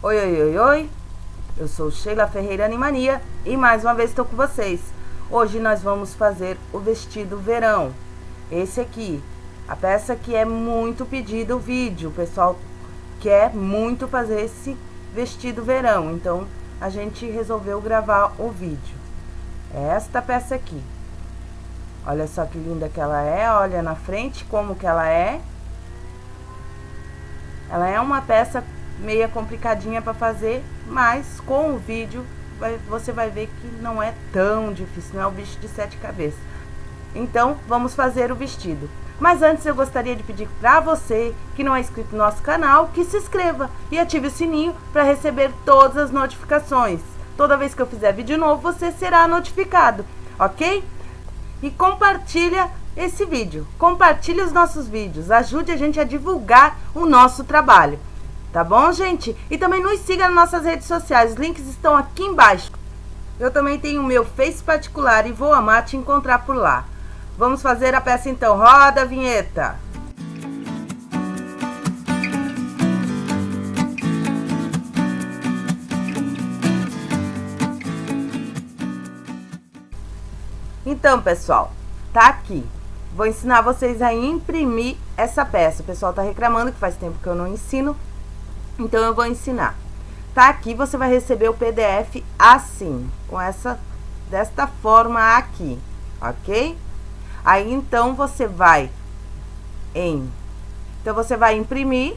Oi, oi, oi, oi. Eu sou Sheila Ferreira Animania e mais uma vez estou com vocês. Hoje nós vamos fazer o vestido verão. Esse aqui, a peça que é muito pedida o vídeo. O pessoal quer muito fazer esse vestido verão, então a gente resolveu gravar o vídeo. É esta peça aqui. Olha só que linda que ela é, olha na frente como que ela é. Ela é uma peça meia complicadinha para fazer, mas com o vídeo vai, você vai ver que não é tão difícil, não é o bicho de sete cabeças. Então, vamos fazer o vestido. Mas antes eu gostaria de pedir para você que não é inscrito no nosso canal, que se inscreva e ative o sininho para receber todas as notificações. Toda vez que eu fizer vídeo novo, você será notificado, ok? E compartilha esse vídeo, compartilhe os nossos vídeos, ajude a gente a divulgar o nosso trabalho. Tá bom, gente? E também nos siga nas nossas redes sociais, os links estão aqui embaixo. Eu também tenho o meu Face particular e vou amar te encontrar por lá. Vamos fazer a peça então. Roda a vinheta. Então, pessoal, tá aqui. Vou ensinar vocês a imprimir essa peça. O pessoal tá reclamando que faz tempo que eu não ensino, então, eu vou ensinar. Tá aqui, você vai receber o PDF assim, com essa, desta forma aqui, ok? Aí, então, você vai em... Então, você vai imprimir.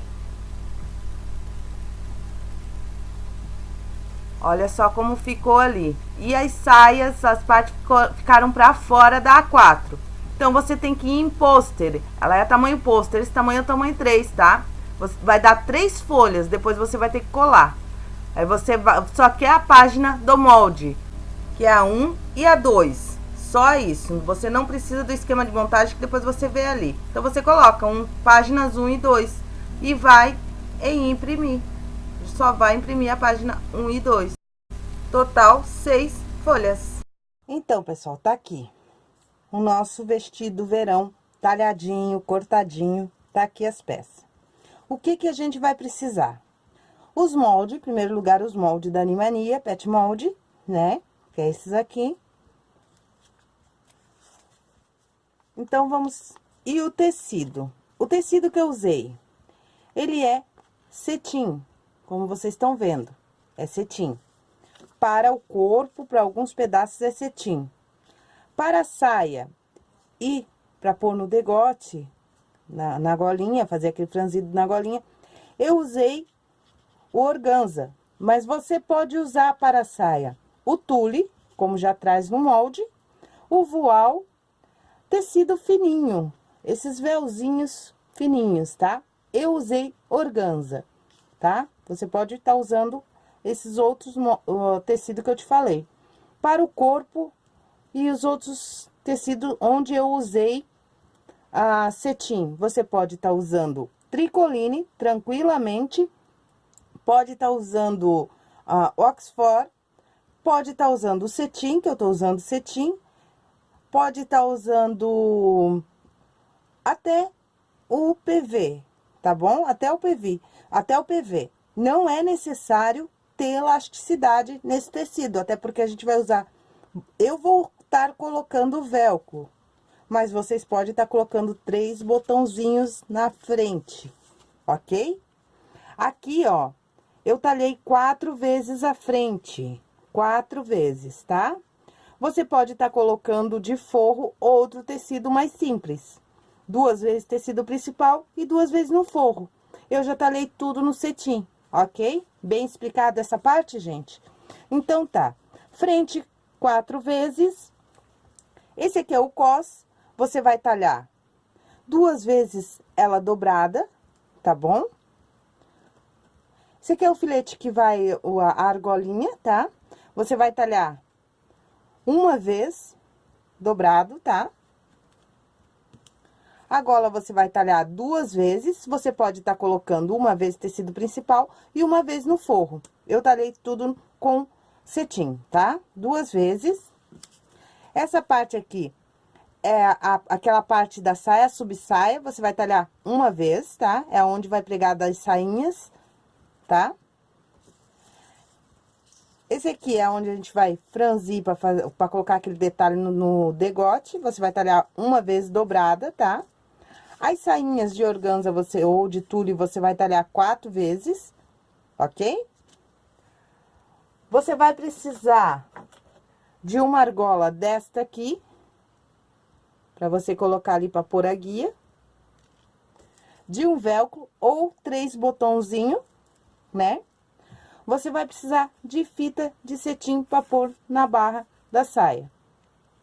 Olha só como ficou ali. E as saias, as partes ficaram pra fora da A4. Então, você tem que ir em pôster. Ela é tamanho pôster, esse tamanho é tamanho 3, tá? Vai dar três folhas, depois você vai ter que colar. Aí você vai, só quer a página do molde, que é a 1 e a 2. Só isso. Você não precisa do esquema de montagem que depois você vê ali. Então você coloca um, páginas 1 e 2 e vai em imprimir. Só vai imprimir a página 1 e 2. Total, seis folhas. Então, pessoal, tá aqui o nosso vestido verão talhadinho, cortadinho. Tá aqui as peças. O que que a gente vai precisar? Os moldes, em primeiro lugar, os moldes da Animania, pet molde, né? Que é esses aqui. Então, vamos... E o tecido? O tecido que eu usei, ele é cetim, como vocês estão vendo, é cetim. Para o corpo, para alguns pedaços, é cetim. Para a saia e para pôr no degote, na, na golinha, fazer aquele franzido na golinha, eu usei o organza. Mas você pode usar para a saia o tule, como já traz no molde, o voal, tecido fininho, esses véuzinhos fininhos, tá? Eu usei organza, tá? Você pode estar tá usando esses outros uh, tecido que eu te falei. Para o corpo e os outros tecidos onde eu usei a cetim, você pode estar tá usando tricoline tranquilamente, pode estar tá usando a Oxford, pode estar tá usando cetim, que eu estou usando cetim, pode estar tá usando até o PV, tá bom? Até o PV, até o PV. Não é necessário ter elasticidade nesse tecido, até porque a gente vai usar... Eu vou estar colocando velcro, mas vocês podem estar tá colocando três botãozinhos na frente, ok? Aqui, ó, eu talhei quatro vezes a frente, quatro vezes, tá? Você pode estar tá colocando de forro outro tecido mais simples. Duas vezes tecido principal e duas vezes no forro. Eu já talhei tudo no cetim, ok? Bem explicado essa parte, gente? Então, tá. Frente, quatro vezes. Esse aqui é o cos, você vai talhar duas vezes ela dobrada, tá bom? Esse aqui é o filete que vai, a argolinha, tá? Você vai talhar uma vez dobrado, tá? A gola você vai talhar duas vezes, você pode estar tá colocando uma vez tecido principal e uma vez no forro. Eu talhei tudo com cetim, tá? Duas vezes. Essa parte aqui, é a, aquela parte da saia, subsaia, você vai talhar uma vez, tá? É onde vai pregar das sainhas, tá? Esse aqui é onde a gente vai franzir pra, fazer, pra colocar aquele detalhe no, no degote. Você vai talhar uma vez dobrada, tá? As sainhas de organza você, ou de tule, você vai talhar quatro vezes, ok? Você vai precisar de uma argola desta aqui, pra você colocar ali pra pôr a guia. De um velcro ou três botãozinho, né? Você vai precisar de fita de cetim pra pôr na barra da saia,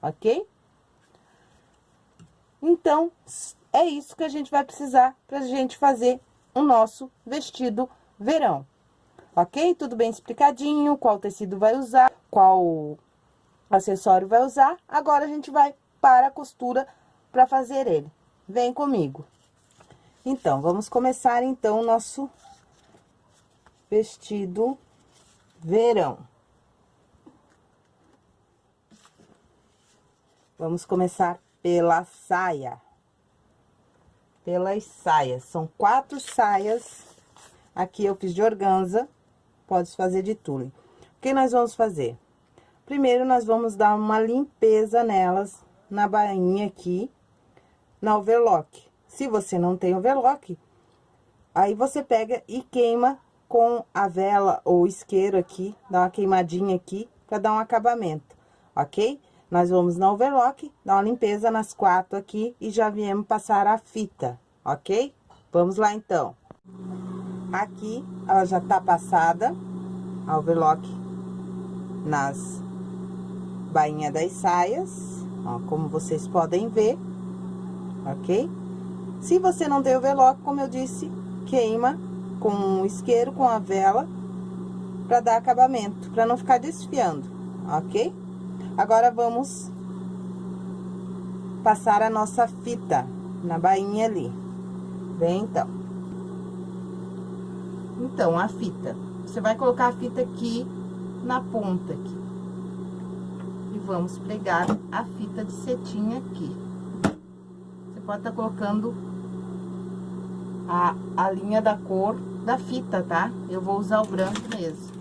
ok? Então, é isso que a gente vai precisar pra gente fazer o nosso vestido verão. Ok? Tudo bem explicadinho, qual tecido vai usar, qual acessório vai usar. Agora, a gente vai para a costura para fazer ele. Vem comigo. Então, vamos começar, então, o nosso vestido verão. Vamos começar pela saia. Pelas saias. São quatro saias. Aqui eu fiz de organza. Pode fazer de tule. O que nós vamos fazer? Primeiro, nós vamos dar uma limpeza nelas, na bainha aqui, na overlock. Se você não tem overlock, aí você pega e queima com a vela ou isqueiro aqui, dá uma queimadinha aqui, pra dar um acabamento, ok? Nós vamos na overlock, dar uma limpeza nas quatro aqui e já viemos passar a fita, ok? Vamos lá, então. Aqui, ela já tá passada, a overlock nas bainha das saias, ó, como vocês podem ver, ok? Se você não tem overlock, como eu disse, queima com um isqueiro, com a vela, pra dar acabamento, pra não ficar desfiando, ok? Agora, vamos passar a nossa fita na bainha ali. Vem, então. Então, a fita. Você vai colocar a fita aqui na ponta aqui. Vamos pregar a fita de cetim aqui. Você pode estar tá colocando a, a linha da cor da fita, tá? Eu vou usar o branco mesmo.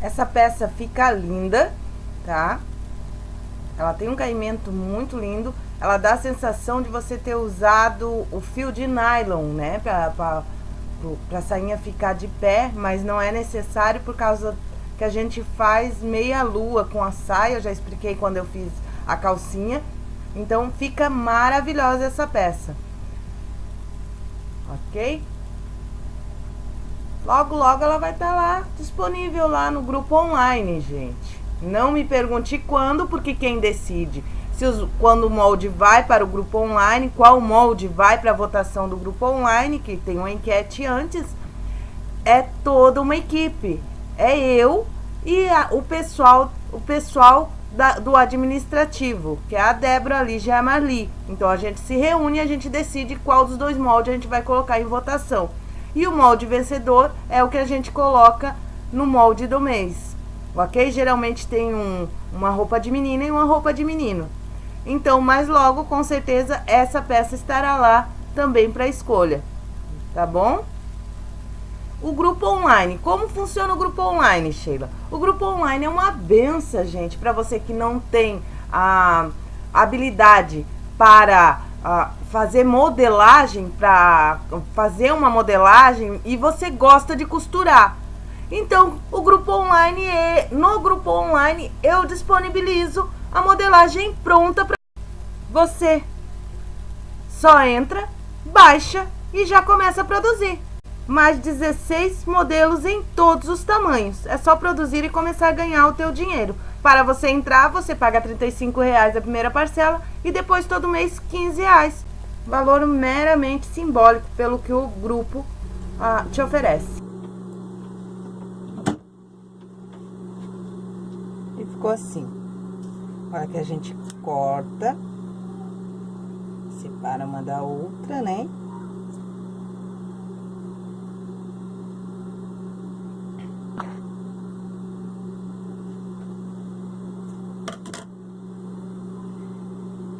Essa peça fica linda, tá? Ela tem um caimento muito lindo. Ela dá a sensação de você ter usado o fio de nylon, né? Pra, pra, pra sainha ficar de pé, mas não é necessário por causa que a gente faz meia lua com a saia. Eu já expliquei quando eu fiz a calcinha. Então, fica maravilhosa essa peça. Ok? Logo, logo ela vai estar tá lá, disponível lá no grupo online, gente. Não me pergunte quando, porque quem decide se os, quando o molde vai para o grupo online, qual molde vai para a votação do grupo online, que tem uma enquete antes, é toda uma equipe. É eu e a, o pessoal, o pessoal da, do administrativo, que é a Débora, a Lígia e a Marli. Então a gente se reúne e a gente decide qual dos dois moldes a gente vai colocar em votação. E o molde vencedor é o que a gente coloca no molde do mês ok? Geralmente tem um, uma roupa de menina e uma roupa de menino. Então, mais logo, com certeza, essa peça estará lá também para escolha, tá bom? O grupo online, como funciona o grupo online, Sheila? O grupo online é uma benção, gente, para você que não tem a habilidade para a, fazer modelagem, para fazer uma modelagem e você gosta de costurar. Então, o grupo online, é, no grupo online, eu disponibilizo a modelagem pronta para você. Só entra, baixa e já começa a produzir. Mais 16 modelos em todos os tamanhos. É só produzir e começar a ganhar o teu dinheiro. Para você entrar, você paga 35 reais a primeira parcela e depois todo mês 15 reais. Valor meramente simbólico pelo que o grupo ah, te oferece. ficou assim. Agora que a gente corta, separa uma da outra, né?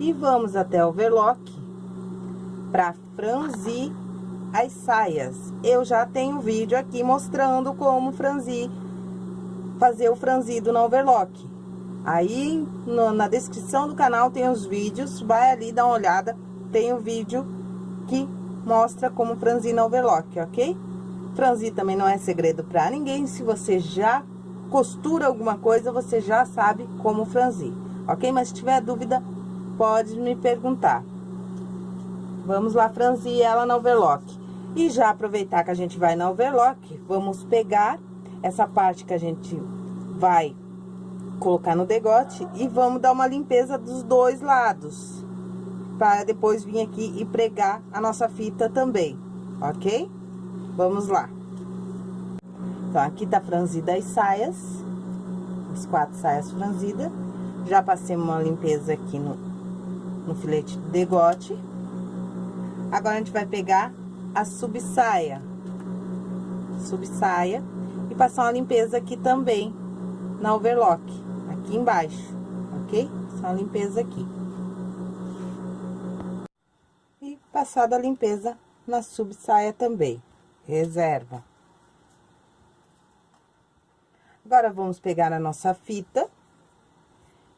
E vamos até o overlock para franzir as saias. Eu já tenho vídeo aqui mostrando como franzir, fazer o franzido no overlock. Aí, no, na descrição do canal tem os vídeos, vai ali dar uma olhada, tem o um vídeo que mostra como franzir no overlock, ok? Franzir também não é segredo pra ninguém, se você já costura alguma coisa, você já sabe como franzir, ok? Mas se tiver dúvida, pode me perguntar. Vamos lá franzir ela na overlock. E já aproveitar que a gente vai na overlock, vamos pegar essa parte que a gente vai colocar no degote e vamos dar uma limpeza dos dois lados. Para depois vir aqui e pregar a nossa fita também, ok? Vamos lá. Então, aqui tá franzida as saias, as quatro saias franzidas. Já passei uma limpeza aqui no, no filete de degote. Agora, a gente vai pegar a subsaia, subsaia, e passar uma limpeza aqui também, na overlock, aqui embaixo, ok? Só uma limpeza aqui. E passada a limpeza na subsaia também, reserva. Agora, vamos pegar a nossa fita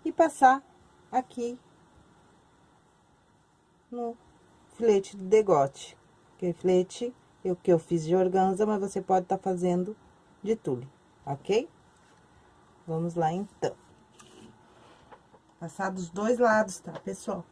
e passar aqui no filete de degote. Que filete eu que eu fiz de organza, mas você pode estar tá fazendo de tule, ok? Vamos lá, então. Passar dos dois lados, tá, pessoal?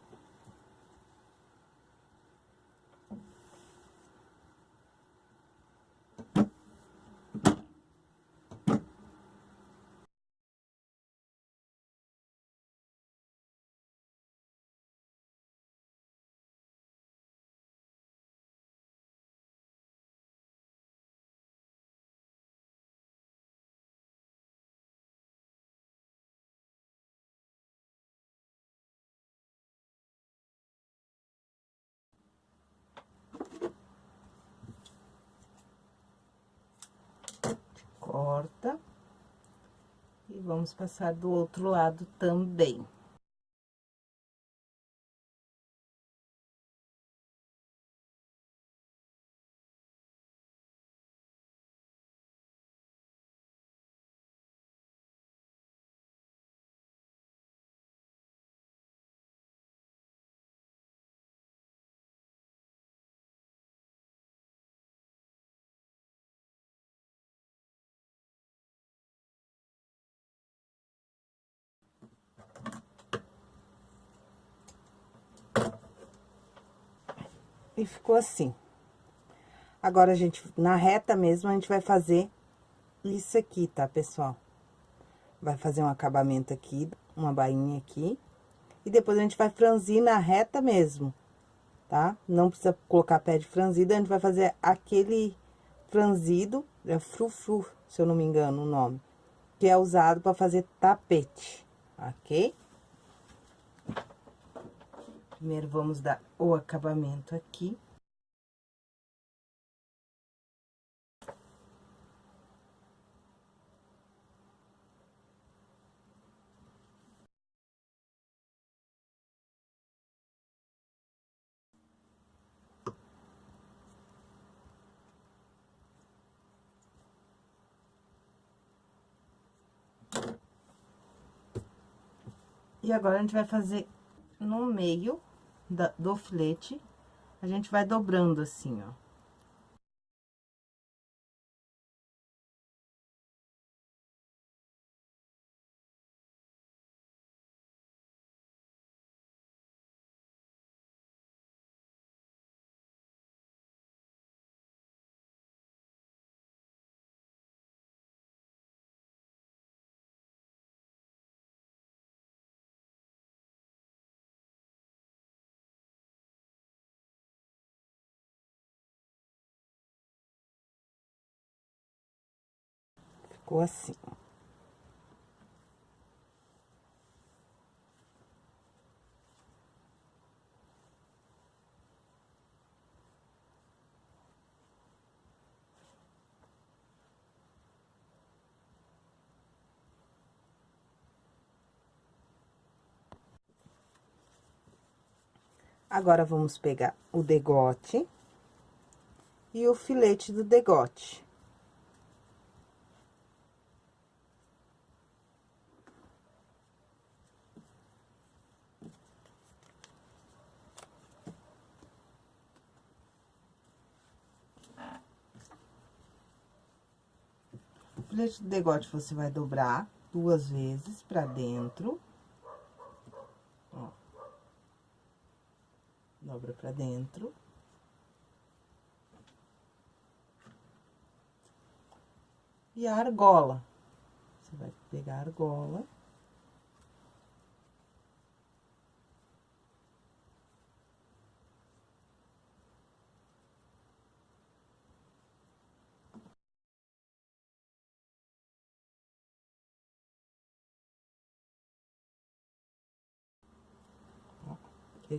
E vamos passar do outro lado também. E ficou assim. Agora, a gente, na reta mesmo, a gente vai fazer isso aqui, tá, pessoal? Vai fazer um acabamento aqui, uma bainha aqui. E depois a gente vai franzir na reta mesmo, tá? Não precisa colocar pé de franzido, a gente vai fazer aquele franzido, é frufru, se eu não me engano o nome, que é usado para fazer tapete, ok? Primeiro, vamos dar o acabamento aqui. E agora, a gente vai fazer no meio do filete, a gente vai dobrando assim, ó. Ficou assim. Agora, vamos pegar o degote e o filete do degote. Filete do degote você vai dobrar duas vezes pra dentro. Ó. Dobra pra dentro. E a argola. Você vai pegar a argola.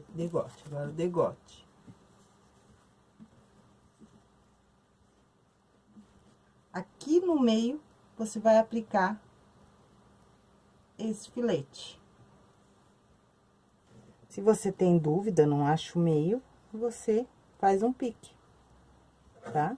Degote, agora degote. Aqui no meio, você vai aplicar esse filete. Se você tem dúvida, não acha o meio, você faz um pique, tá?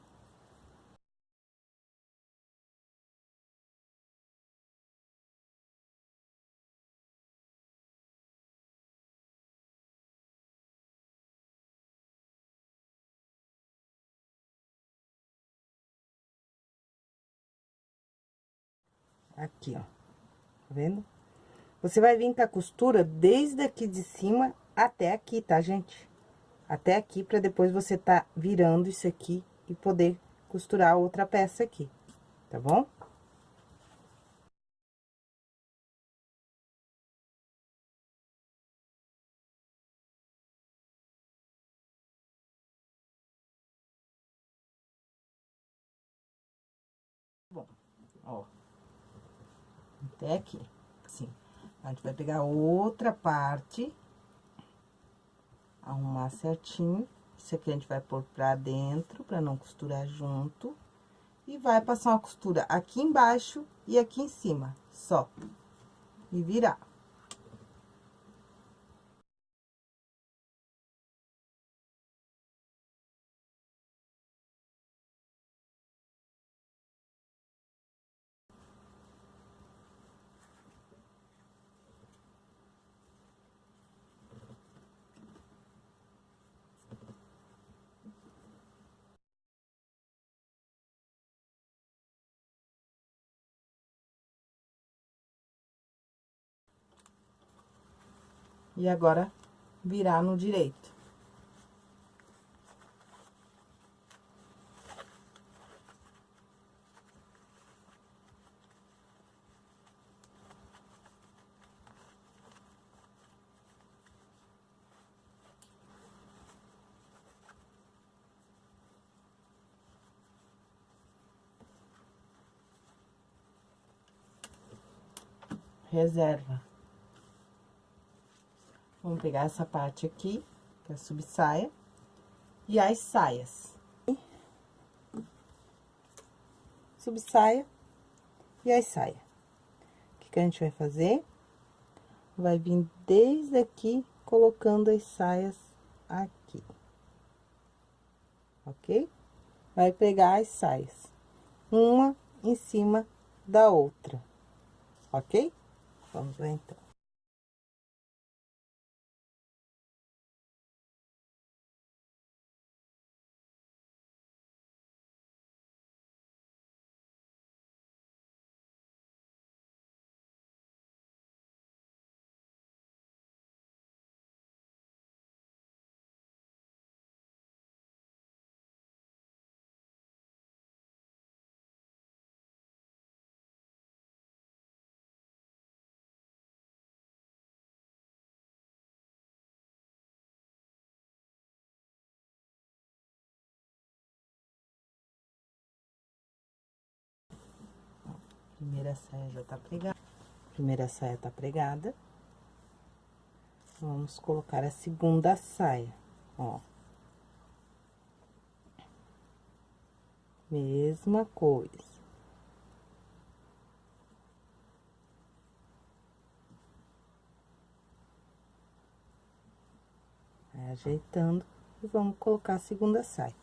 Aqui, ó. Tá vendo? Você vai vir com a costura desde aqui de cima até aqui, tá, gente? Até aqui, pra depois você tá virando isso aqui e poder costurar outra peça aqui, tá? Bom, Até aqui, assim. A gente vai pegar outra parte, arrumar certinho. Isso aqui a gente vai pôr pra dentro, pra não costurar junto. E vai passar uma costura aqui embaixo e aqui em cima, só. E virar. E agora, virar no direito. Reserva. Vamos pegar essa parte aqui, que é a subsaia, e as saias. Subsaia e as saias. O que, que a gente vai fazer? Vai vir desde aqui, colocando as saias aqui. Ok? Vai pegar as saias, uma em cima da outra, ok? Vamos lá, então. Primeira saia já tá pregada. Primeira saia tá pregada. Vamos colocar a segunda saia, ó. Mesma coisa. Ajeitando e vamos colocar a segunda saia.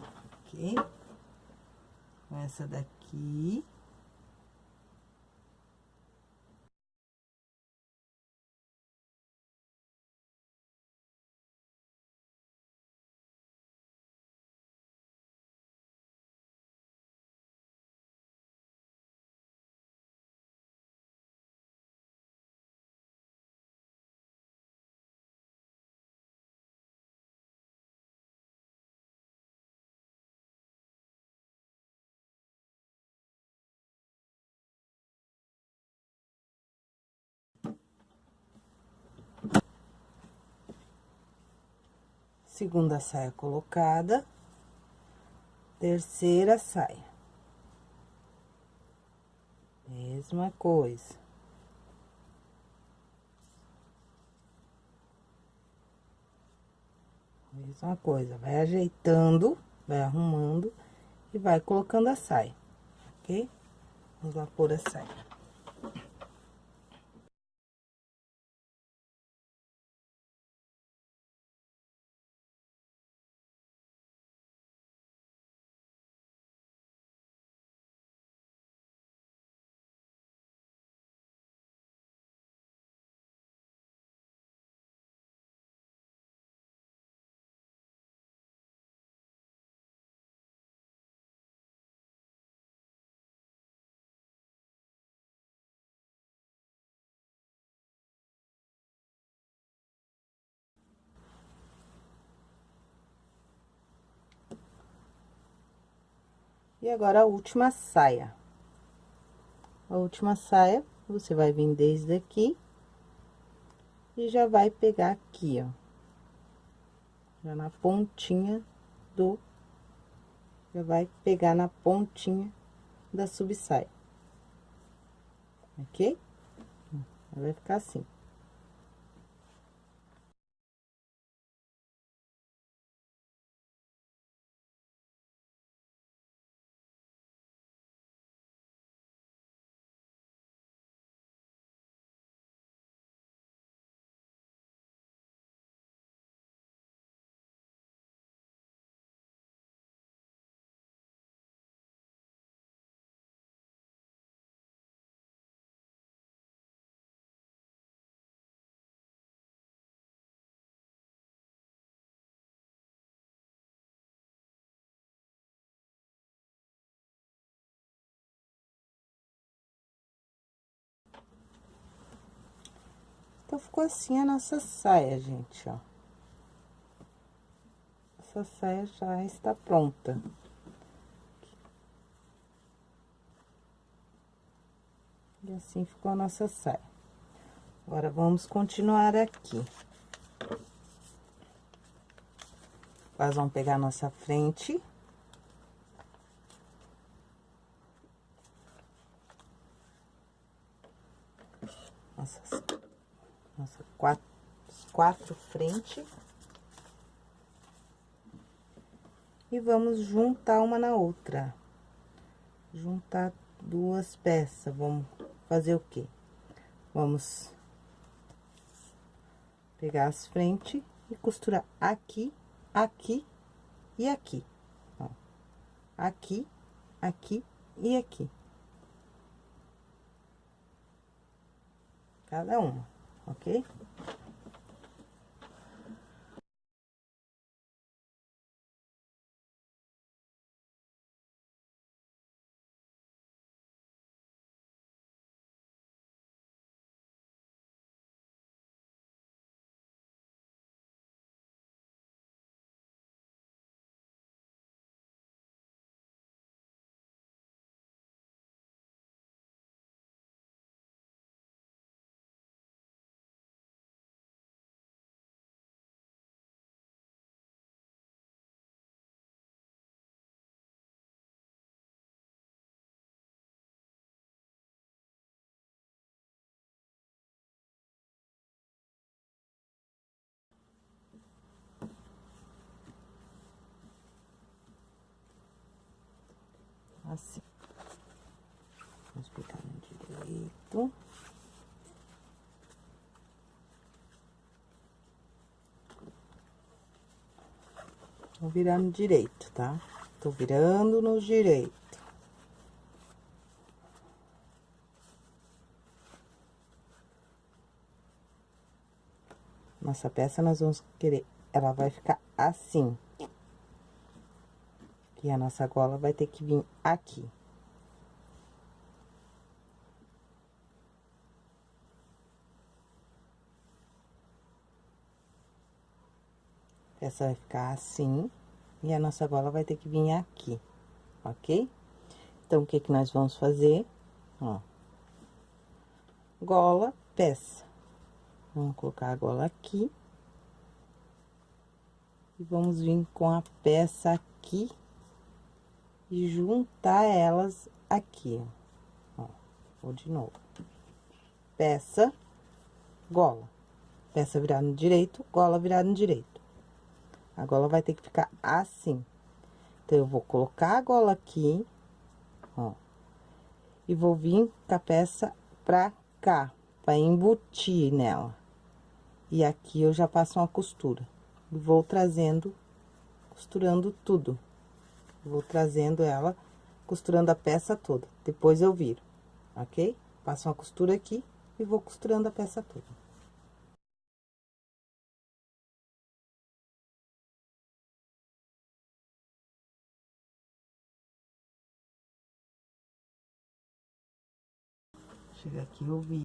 ok? Com essa daqui. 咦 segunda saia colocada, terceira saia. Mesma coisa. Mesma coisa, vai ajeitando, vai arrumando e vai colocando a saia, ok? Vamos lá pôr a saia. E agora, a última saia. A última saia, você vai vir desde aqui. E já vai pegar aqui, ó. Já na pontinha do... Já vai pegar na pontinha da subsaia. Ok? Vai ficar assim. Então, ficou assim a nossa saia, gente, ó. Essa saia já está pronta. E assim ficou a nossa saia. Agora, vamos continuar aqui. Nós vamos pegar a nossa frente. Nossa quatro, quatro frente. E vamos juntar uma na outra. Juntar duas peças. Vamos fazer o quê? Vamos pegar as frentes e costurar aqui, aqui e aqui. Ó. Aqui, aqui e aqui. Cada uma ok? Assim. Vamos pegar no direito. Vou virar no direito, tá? Tô virando no direito. Nossa peça, nós vamos querer... Ela vai ficar assim. E a nossa gola vai ter que vir aqui. Essa vai ficar assim, e a nossa gola vai ter que vir aqui, ok? Então, o que que nós vamos fazer? Ó. Gola, peça. Vamos colocar a gola aqui. E vamos vir com a peça aqui. Juntar elas aqui, ó. Vou de novo. Peça, gola. Peça virada no direito, gola virada no direito. A gola vai ter que ficar assim. Então, eu vou colocar a gola aqui, ó. E vou vir com a peça pra cá, pra embutir nela. E aqui eu já passo uma costura. E vou trazendo, costurando tudo. Vou trazendo ela, costurando a peça toda. Depois eu viro, ok? Passo uma costura aqui e vou costurando a peça toda. Chega aqui, eu vi.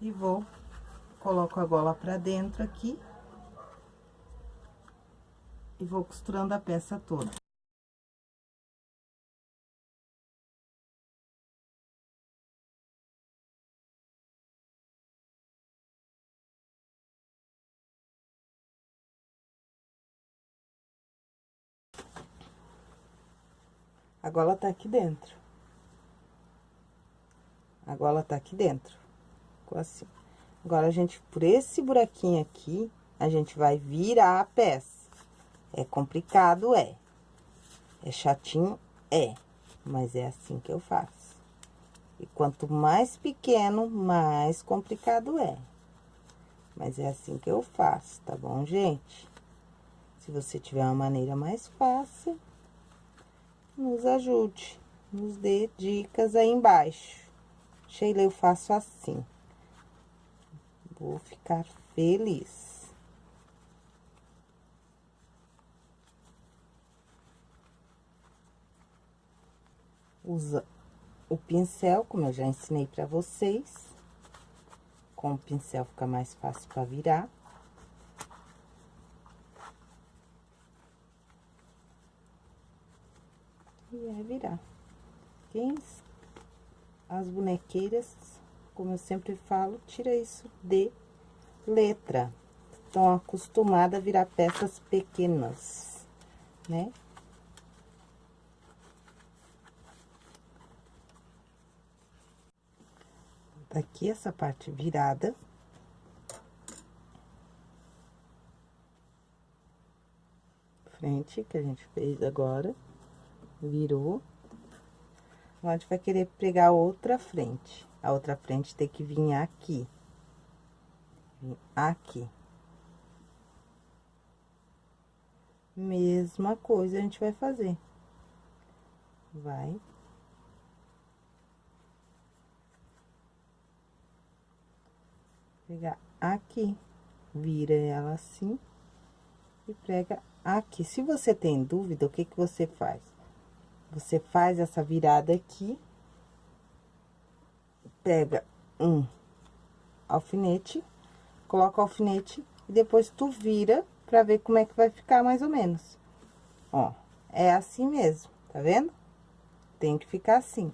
E vou, coloco a gola pra dentro aqui. E vou costurando a peça toda. A gola tá aqui dentro. A gola tá aqui dentro. Ficou assim. Agora, a gente, por esse buraquinho aqui, a gente vai virar a peça. É complicado, é. É chatinho, é. Mas é assim que eu faço. E quanto mais pequeno, mais complicado é. Mas é assim que eu faço, tá bom, gente? Se você tiver uma maneira mais fácil, nos ajude, nos dê dicas aí embaixo. Sheila, eu faço assim. Vou ficar feliz. Usa o pincel, como eu já ensinei pra vocês. Com o pincel fica mais fácil pra virar. E é virar. Quem as bonequeiras, como eu sempre falo, tira isso de letra. Estão acostumadas a virar peças pequenas, né? Daqui essa parte virada. Frente, que a gente fez agora virou. Agora, a gente vai querer pregar outra frente. A outra frente tem que vir aqui. aqui. Mesma coisa a gente vai fazer. Vai. Pegar aqui. Vira ela assim. E prega aqui. Se você tem dúvida, o que que você faz? Você faz essa virada aqui. Pega um alfinete, coloca o alfinete e depois tu vira pra ver como é que vai ficar mais ou menos. Ó, é assim mesmo, tá vendo? Tem que ficar assim.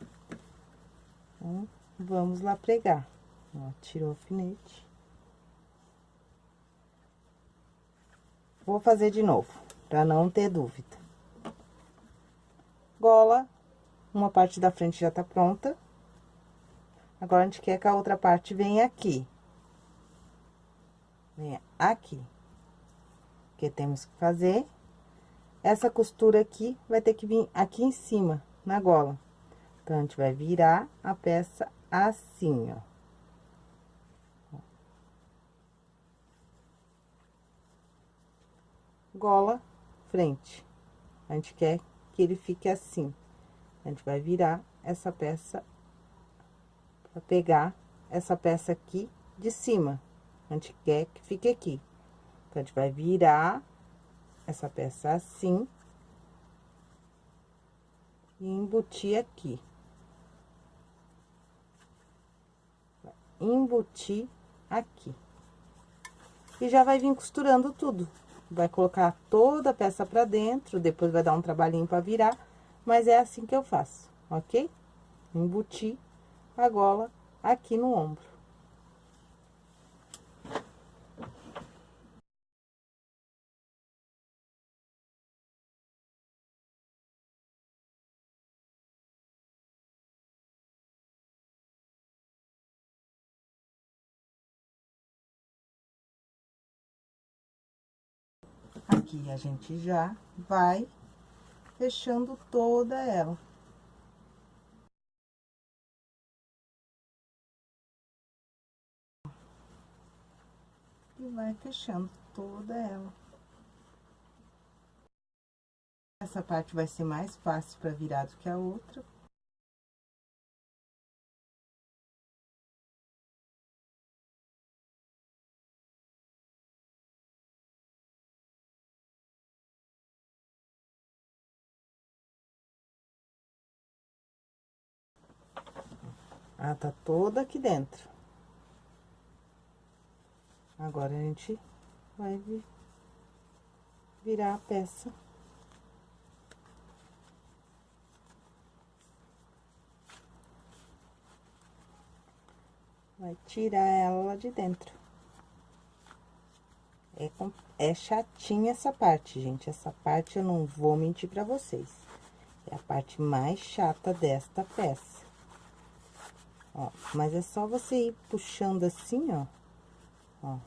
Então, vamos lá pregar. Ó, tirou o alfinete. Vou fazer de novo, pra não ter dúvida gola, uma parte da frente já tá pronta. Agora, a gente quer que a outra parte venha aqui. Venha aqui. Que temos que fazer. Essa costura aqui vai ter que vir aqui em cima, na gola. Então, a gente vai virar a peça assim, ó. Gola, frente. A gente quer que ele fique assim. A gente vai virar essa peça pra pegar essa peça aqui de cima. A gente quer que fique aqui. Então, a gente vai virar essa peça assim. E embutir aqui. Embutir aqui. E já vai vir costurando tudo. Vai colocar toda a peça pra dentro, depois vai dar um trabalhinho pra virar, mas é assim que eu faço, ok? Embutir a gola aqui no ombro. Aqui a gente já vai fechando toda ela. E vai fechando toda ela. Essa parte vai ser mais fácil para virar do que a outra. Ela tá toda aqui dentro. Agora, a gente vai virar a peça. Vai tirar ela de dentro. É, é chatinha essa parte, gente. Essa parte eu não vou mentir pra vocês. É a parte mais chata desta peça. Ó, mas é só você ir puxando assim, ó. Ó.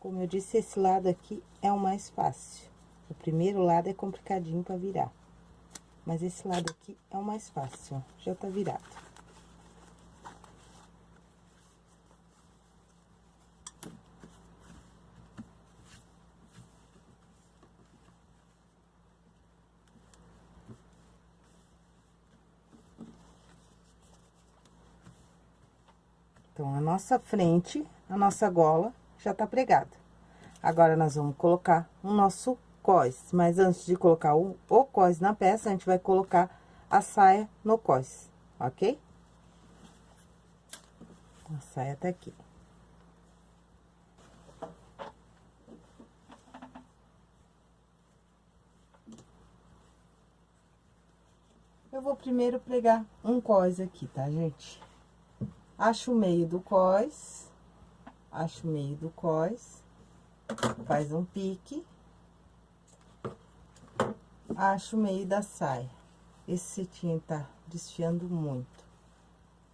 Como eu disse, esse lado aqui é o mais fácil. O primeiro lado é complicadinho pra virar. Mas esse lado aqui é o mais fácil, ó. Já tá virado. Então, a nossa frente, a nossa gola já tá pregada. Agora, nós vamos colocar o nosso cós. Mas antes de colocar o, o cós na peça, a gente vai colocar a saia no cós, ok? A saia tá aqui. Eu vou primeiro pregar um cós aqui, tá, gente? Acho o meio do cós, acho o meio do cós, faz um pique, acho o meio da saia. Esse cetim tá desfiando muito.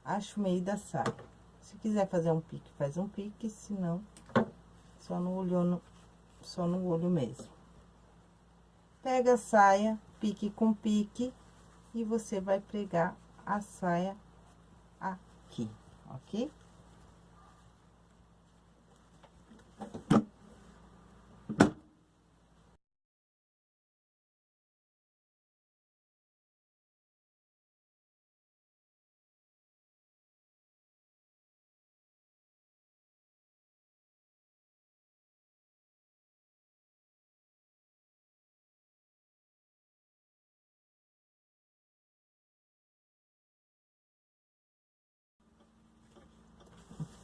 Acho o meio da saia. Se quiser fazer um pique, faz um pique, se não, só no olho, no, só no olho mesmo. Pega a saia, pique com pique, e você vai pregar a saia aqui ok?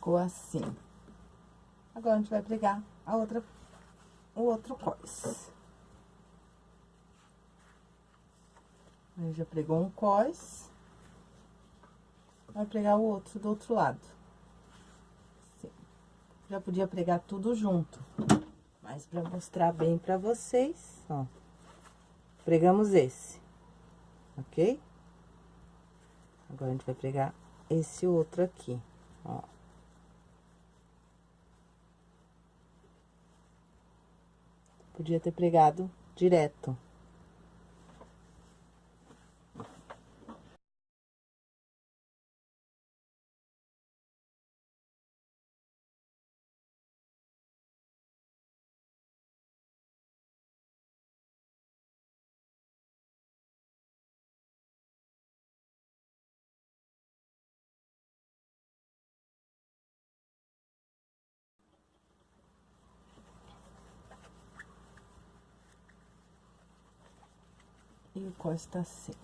Ficou assim. Agora, a gente vai pregar a outra, o outro cós. A gente já pregou um cós. Vai pregar o outro do outro lado. Assim. Já podia pregar tudo junto. Mas pra mostrar bem pra vocês, ó. Pregamos esse. Ok? Agora, a gente vai pregar esse outro aqui, ó. Podia ter pregado direto. E tá sem.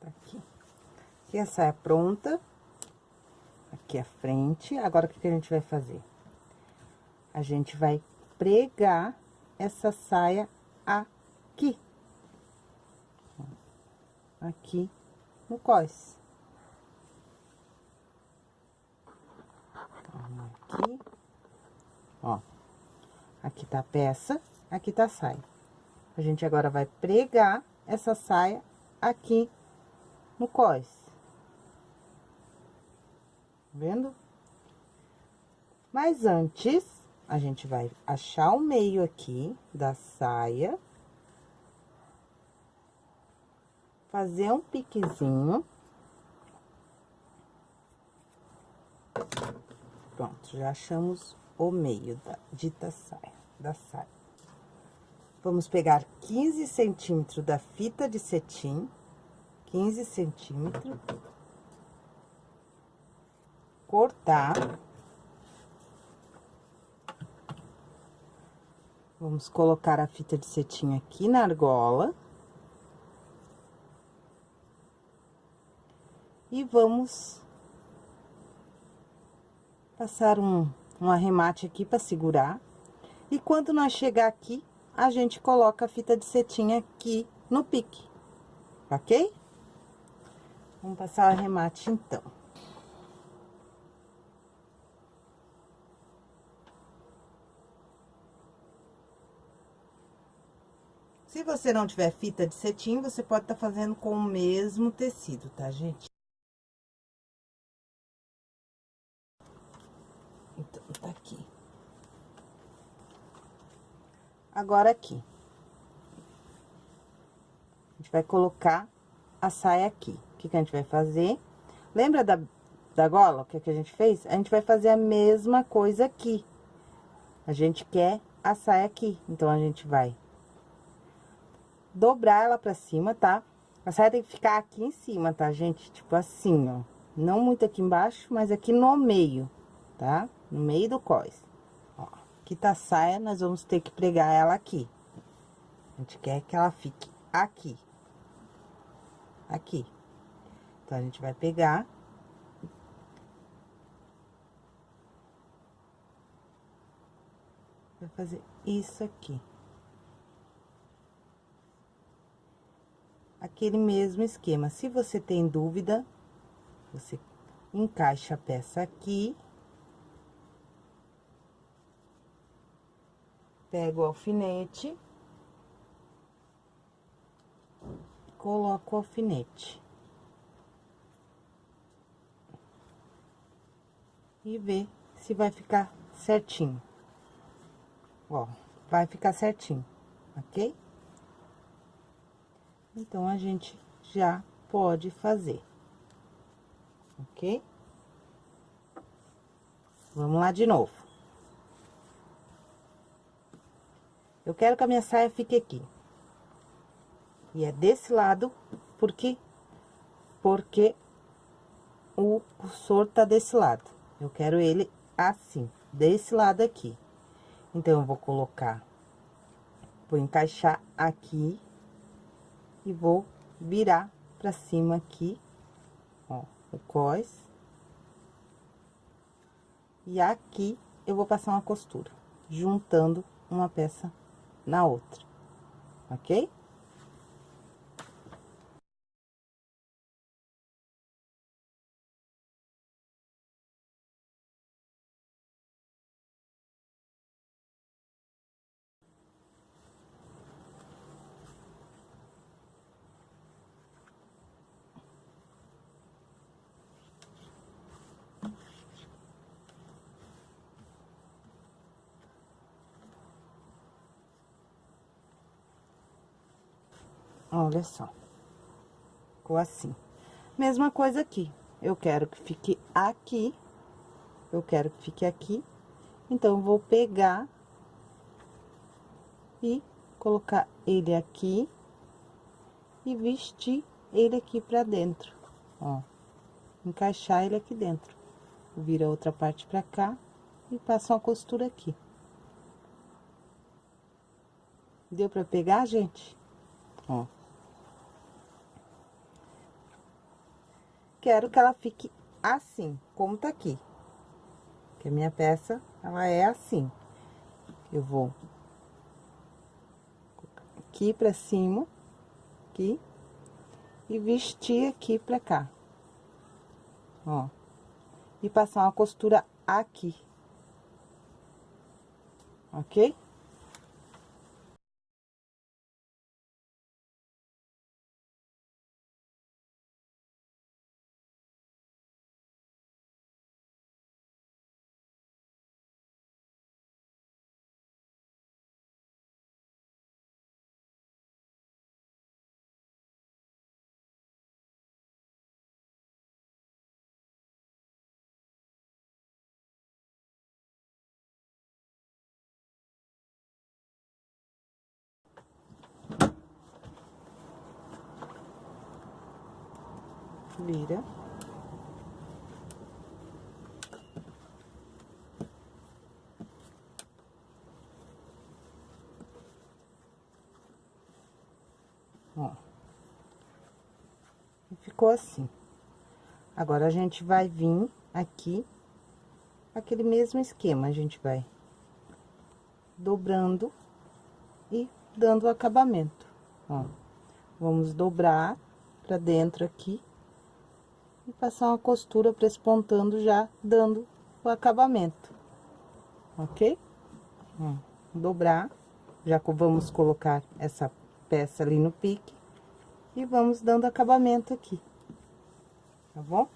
Tá aqui. Aqui a saia pronta. Aqui a frente. Agora, o que, que a gente vai fazer? A gente vai pregar essa saia aqui. Aqui no cós. Aqui. Ó. Aqui tá a peça, aqui tá a saia. A gente agora vai pregar essa saia aqui no cós. Tá vendo? Mas antes, a gente vai achar o meio aqui da saia. Fazer um piquezinho. Pronto, já achamos o meio da dita saia, da saia. Vamos pegar 15 centímetros da fita de cetim, 15 centímetros. Cortar. Vamos colocar a fita de cetim aqui na argola. E vamos passar um, um arremate aqui para segurar. E quando nós chegar aqui, a gente coloca a fita de cetim aqui no pique, ok? Vamos passar o arremate, então. Se você não tiver fita de cetim, você pode estar tá fazendo com o mesmo tecido, tá, gente? Então, tá aqui. Agora, aqui. A gente vai colocar a saia aqui. O que, que a gente vai fazer? Lembra da, da gola, o que, que a gente fez? A gente vai fazer a mesma coisa aqui. A gente quer a saia aqui, então, a gente vai dobrar ela pra cima, tá? A saia tem que ficar aqui em cima, tá, gente? Tipo assim, ó. Não muito aqui embaixo, mas aqui no meio, tá? no meio do cós. Aqui tá saia, nós vamos ter que pregar ela aqui. A gente quer que ela fique aqui. Aqui. Então, a gente vai pegar. Vai fazer isso aqui. Aquele mesmo esquema. Se você tem dúvida, você encaixa a peça aqui. Pego o alfinete. Coloco o alfinete. E ver se vai ficar certinho. Ó, vai ficar certinho, ok? Então, a gente já pode fazer, ok? Vamos lá de novo. Eu quero que a minha saia fique aqui. E é desse lado, porque porque o cursor tá desse lado. Eu quero ele assim, desse lado aqui. Então, eu vou colocar, vou encaixar aqui e vou virar pra cima aqui, ó, o cós. E aqui eu vou passar uma costura, juntando uma peça na outra, ok? Olha só. Ficou assim. Mesma coisa aqui. Eu quero que fique aqui. Eu quero que fique aqui. Então, vou pegar e colocar ele aqui e vestir ele aqui pra dentro, ó. Encaixar ele aqui dentro, vira outra parte pra cá e passa uma costura aqui. Deu pra pegar, gente? Ó. Quero que ela fique assim, como tá aqui. Que a minha peça, ela é assim. Eu vou aqui pra cima, aqui, e vestir aqui pra cá. Ó. E passar uma costura aqui. Ok? Ó. Ficou assim. Agora, a gente vai vir aqui, aquele mesmo esquema, a gente vai dobrando e dando o acabamento, ó. Vamos dobrar pra dentro aqui e passar uma costura prespontando já, dando o acabamento, ok? Ó, dobrar, já vamos colocar essa peça ali no pique e vamos dando acabamento aqui, tá bom?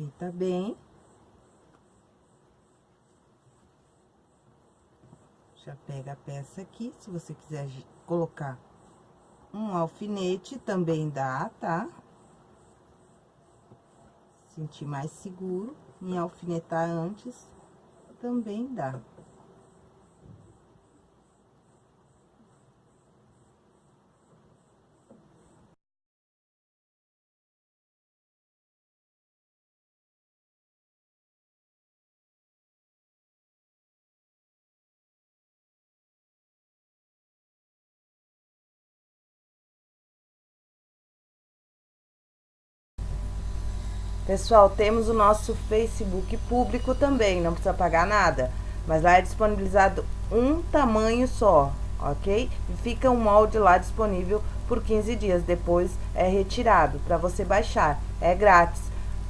Ajeita bem. Já pega a peça aqui, se você quiser colocar um alfinete, também dá, tá? Sentir mais seguro em alfinetar antes, também dá. Pessoal, temos o nosso Facebook público também, não precisa pagar nada. Mas lá é disponibilizado um tamanho só, ok? E fica um molde lá disponível por 15 dias, depois é retirado para você baixar, é grátis.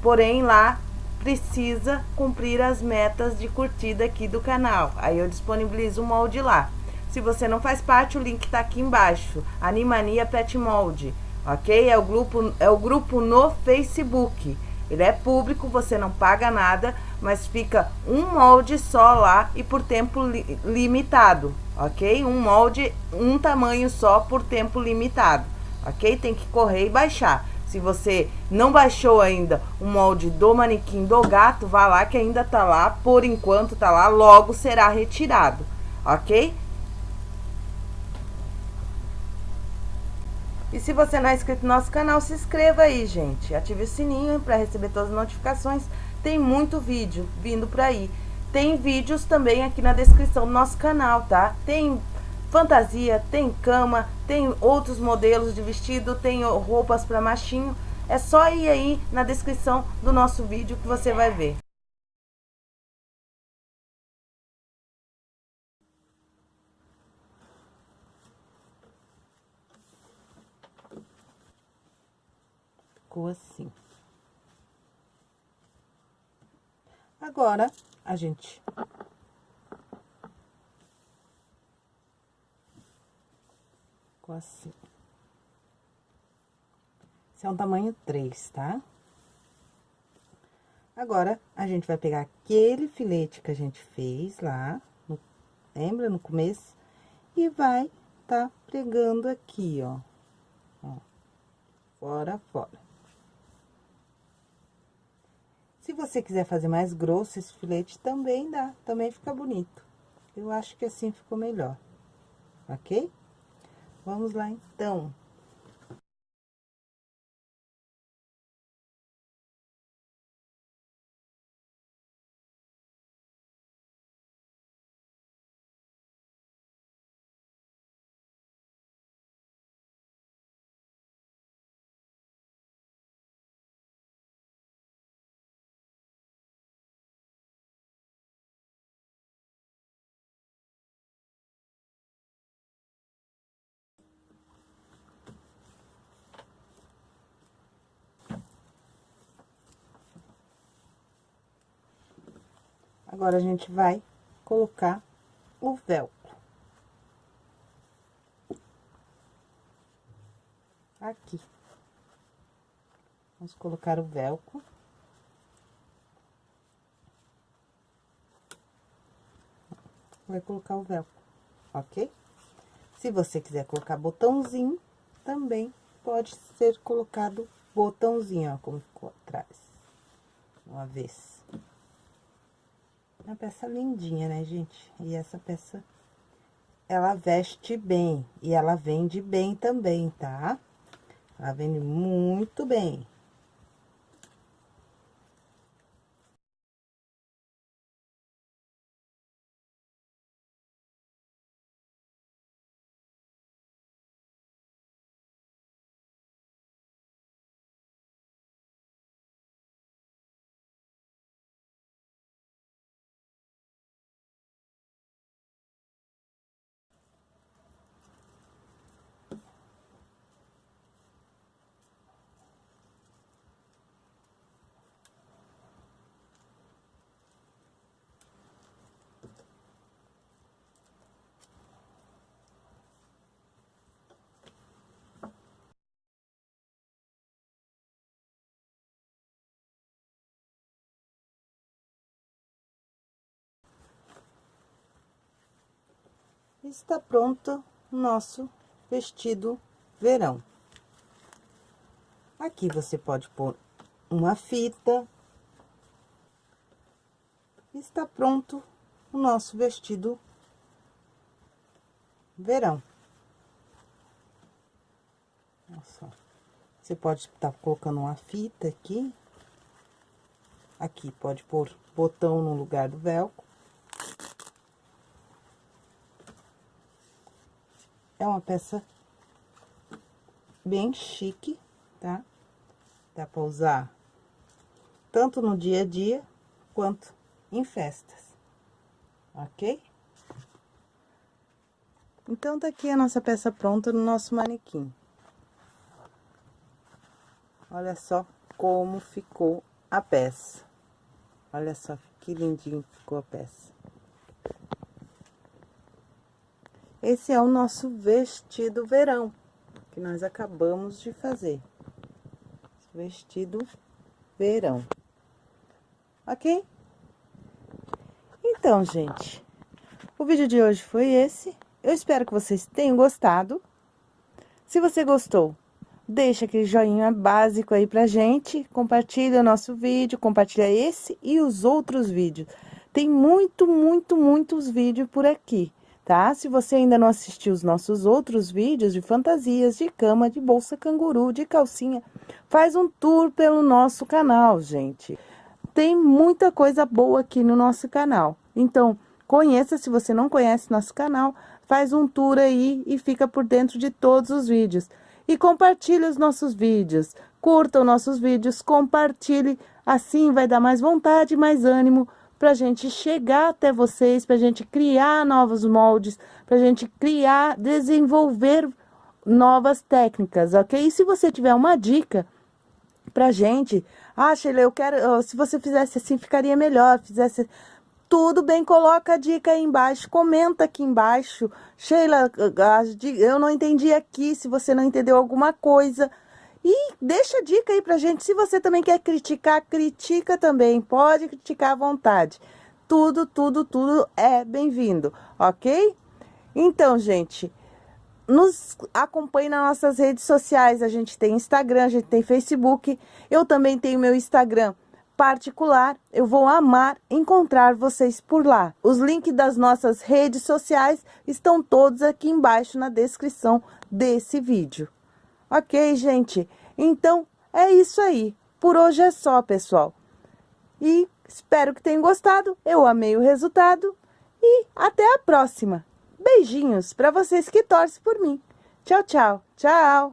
Porém, lá precisa cumprir as metas de curtida aqui do canal. Aí eu disponibilizo o molde lá. Se você não faz parte, o link tá aqui embaixo. Animania Pet Molde, ok? É o grupo, é o grupo no Facebook. Ele é público, você não paga nada, mas fica um molde só lá e por tempo li limitado, ok? Um molde, um tamanho só por tempo limitado, ok? Tem que correr e baixar. Se você não baixou ainda o molde do manequim do gato, vá lá que ainda tá lá, por enquanto tá lá, logo será retirado, ok? E se você não é inscrito no nosso canal, se inscreva aí, gente. Ative o sininho para receber todas as notificações. Tem muito vídeo vindo por aí. Tem vídeos também aqui na descrição do nosso canal, tá? Tem fantasia, tem cama, tem outros modelos de vestido, tem roupas para machinho. É só ir aí na descrição do nosso vídeo que você vai ver. Ficou assim. Agora, a gente... Ficou assim. Esse é um tamanho 3, tá? Agora, a gente vai pegar aquele filete que a gente fez lá, no, lembra, no começo? E vai tá pregando aqui, ó. ó. Fora, fora. Se você quiser fazer mais grosso esse filete, também dá, também fica bonito. Eu acho que assim ficou melhor, ok? Vamos lá, então. Agora, a gente vai colocar o velcro. Aqui. Vamos colocar o velcro. Vai colocar o velcro, ok? Se você quiser colocar botãozinho, também pode ser colocado botãozinho, ó, como ficou atrás. Uma vez. Uma peça lindinha, né, gente? E essa peça, ela veste bem. E ela vende bem também, tá? Ela vende muito bem. Está pronto o nosso vestido verão. Aqui você pode pôr uma fita. Está pronto o nosso vestido verão. Você pode estar tá colocando uma fita aqui. Aqui pode pôr botão no lugar do velcro. É uma peça bem chique, tá? Dá pra usar tanto no dia a dia, quanto em festas, ok? Então, tá aqui a nossa peça pronta no nosso manequim. Olha só como ficou a peça. Olha só que lindinho ficou a peça. Esse é o nosso vestido verão, que nós acabamos de fazer. Vestido verão. Ok? Então, gente, o vídeo de hoje foi esse. Eu espero que vocês tenham gostado. Se você gostou, deixa aquele joinha básico aí pra gente. Compartilha o nosso vídeo, compartilha esse e os outros vídeos. Tem muito, muito, muitos vídeos por aqui tá? Se você ainda não assistiu os nossos outros vídeos de fantasias, de cama, de bolsa canguru, de calcinha, faz um tour pelo nosso canal, gente. Tem muita coisa boa aqui no nosso canal. Então, conheça, se você não conhece nosso canal, faz um tour aí e fica por dentro de todos os vídeos. E compartilhe os nossos vídeos, curta os nossos vídeos, compartilhe, assim vai dar mais vontade, mais ânimo para a gente chegar até vocês, para a gente criar novos moldes, para a gente criar, desenvolver novas técnicas, ok? E se você tiver uma dica pra gente, ah, Sheila, eu quero, se você fizesse assim, ficaria melhor, fizesse tudo bem, coloca a dica aí embaixo, comenta aqui embaixo. Sheila, eu não entendi aqui, se você não entendeu alguma coisa, e deixa a dica aí pra gente, se você também quer criticar, critica também, pode criticar à vontade. Tudo, tudo, tudo é bem-vindo, ok? Então, gente, nos acompanhe nas nossas redes sociais. A gente tem Instagram, a gente tem Facebook. Eu também tenho meu Instagram particular. Eu vou amar encontrar vocês por lá. Os links das nossas redes sociais estão todos aqui embaixo na descrição desse vídeo. Ok, gente? Então, é isso aí. Por hoje é só, pessoal. E espero que tenham gostado. Eu amei o resultado. E até a próxima. Beijinhos para vocês que torcem por mim. Tchau, tchau. Tchau.